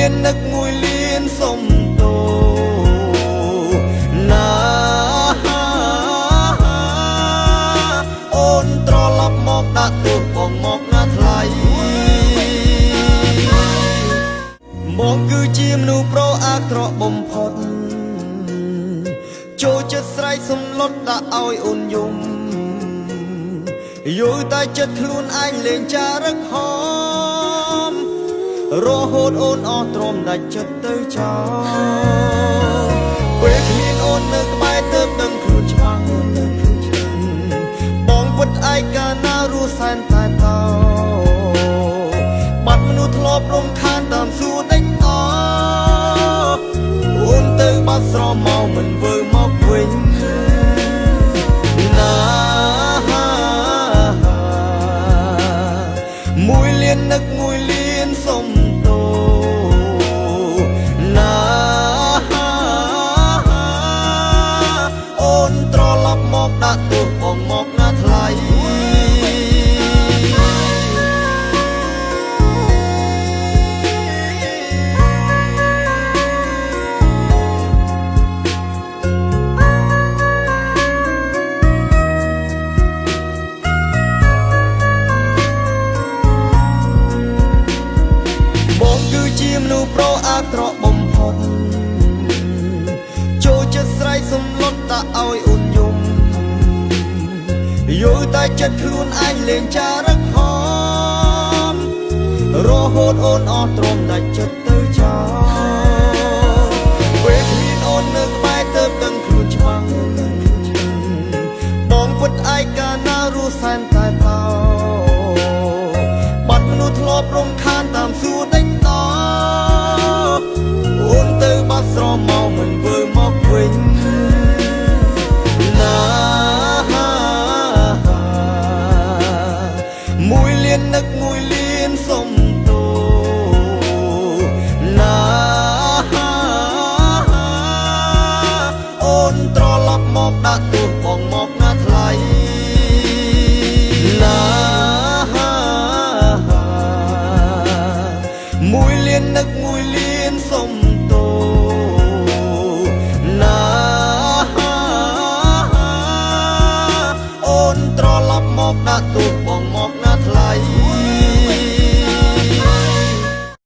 រៀននឹកមួយលៀនសុំតោណាអូនត្រឡប់មកដាក់ទូបងមកណាថ្លៃបងគឺជាមនុស្សប្រអាក្រក់បំផុតចូលចិត្តស្រែកសំឡុតដាក់ឲ្យអូនយំយល់តែចិត្តខ្លួនឯងលេងចារឹកហោ រហូតអូនអស់ទ្រាំដាច់ចិត្តទៅចោលពេលគ្មានអូននៅក្បែរទៅដឹងខ្លួនច្បាស់បងពុតឯកាណារស់សែនតែតោបាត់មនុស្សធ្លាប់រំខានតាមសួរដេញអអូនទៅបាត់ស្រមមកមិនវើមកវិញ ក្រក់បំផុតចូលចិត្តស្រែកសំឡុតដាក់ឲ្យអូនយំយល់តែចិត្តខ្លួនឯងលេងចារឹកហមរហូតអូនអស់ទ្រាំដាច់ចិត្តទៅចោលពេលគ្មានអូននៅក្បែរទៅដឹងខ្លួនច្បាស់បងពុតឯកាណារស់សែនតែតោបាត់មនុស្សធ្លាប់រំខាន សុំទោណាអូនត្រឡប់មកដាក់ទូបងមកណាថ្លៃណាមួយលាននឹកមួយលានសុំទោណាអូនត្រឡប់មកដាក់ទូបងមក